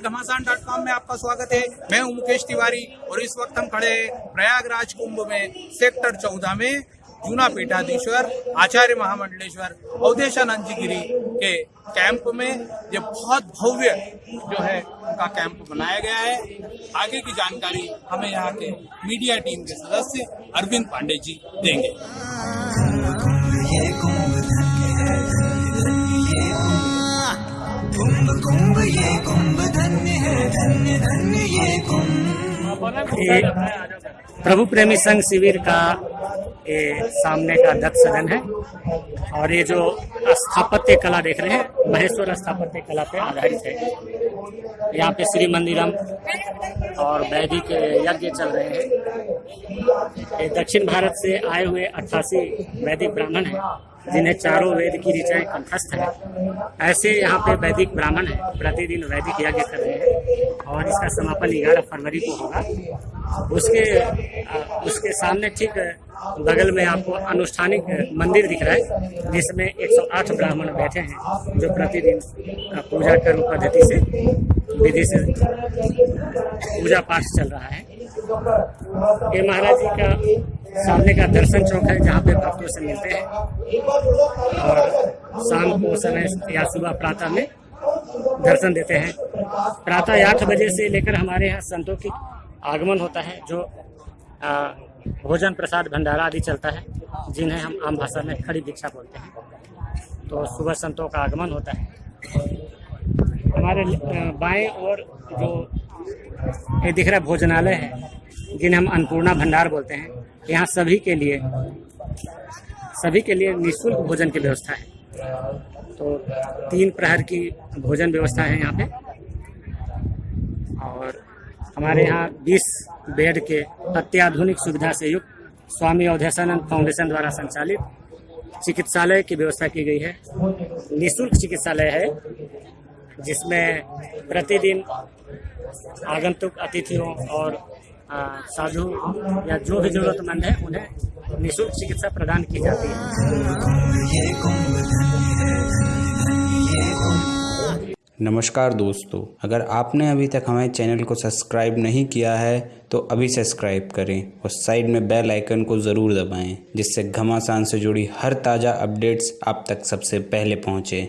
घमासान dot com में आपका स्वागत है। मैं हूँ मुकेश तिवारी और इस वक्त हम खड़े प्रयागराज कुंभ में, सेक्टर चौदह में, जूना पीठाधीश्वर, आचार्य महामंडलेश्वर, अवधेशानंद जी गिरी के कैंप में। ये बहुत भव्य जो है उनका कैंप बनाया गया है। आगे की जानकारी हमें यहाँ के मीडिया टीम के सदस्य अरविंद पांडे जी देंगे। प्रभु प्रेमी संघ शिविर का ये सामने का दत्त सदन है और ये जो स्थापत्य कला देख रहे हैं, महेश्वर स्थापत्य कला पे आधारित है। यहाँ पे श्री मंदिरम और वैदिक यज्ञ चल रहे हैं। दक्षिण भारत से आए हुए अट्ठासी वैदिक ब्राह्मण हैं। जिन्हें चारों वेद की ऋचाएँ कंठस्थ है। ऐसे यहाँ पे वैदिक ब्राह्मण है, प्रतिदिन वैदिक यज्ञ कर रहे हैं और इसका समापन ग्यारह फरवरी को होगा। उसके उसके सामने ठीक बगल में आपको अनुष्ठानिक मंदिर दिख रहा है, जिसमें 108 ब्राह्मण बैठे हैं, जो प्रतिदिन पूजा कर्म पद्धति से, विधि से पूजा पाठ चल रहा है। ये महाराज जी का सामने का दर्शन चौक है जहाँ पे भक्तों से मिलते हैं। और शाम को समय या सुबह प्रातः में दर्शन देते हैं। प्रातः आठ बजे से लेकर हमारे यहाँ संतों की आगमन होता है जो आ, भोजन प्रसाद भंडारा आदि चलता है जिन्हें हम आम भाषा में खड़ी दीक्षा बोलते हैं। तो सुबह संतों का आगमन होता है। हमारे बाएँ ओर जो ये दिख रहा भोजनालय है जिन्हें हम अन्नपूर्णा भंडार बोलते हैं, यहाँ सभी के लिए, सभी के लिए निःशुल्क भोजन की व्यवस्था है। तो तीन प्रहर की भोजन व्यवस्था है यहाँ पे। और हमारे यहाँ 20 बेड के अत्याधुनिक सुविधा से युक्त स्वामी अवधेशानंद फाउंडेशन द्वारा संचालित चिकित्सालय की व्यवस्था की गई है। निःशुल्क चिकित्सालय है, जिसमें प्रतिदिन आगंतुक अतिथियों और साधु या जो भी जरूरतमंद है, उन्हें निःशुल्क चिकित्सा प्रदान की जाती है। नमस्कार दोस्तों, अगर आपने अभी तक हमारे चैनल को सब्सक्राइब नहीं किया है तो अभी सब्सक्राइब करें और साइड में बेल आइकन को ज़रूर दबाएँ, जिससे घमासान से जुड़ी हर ताज़ा अपडेट्स आप तक सबसे पहले पहुँचे।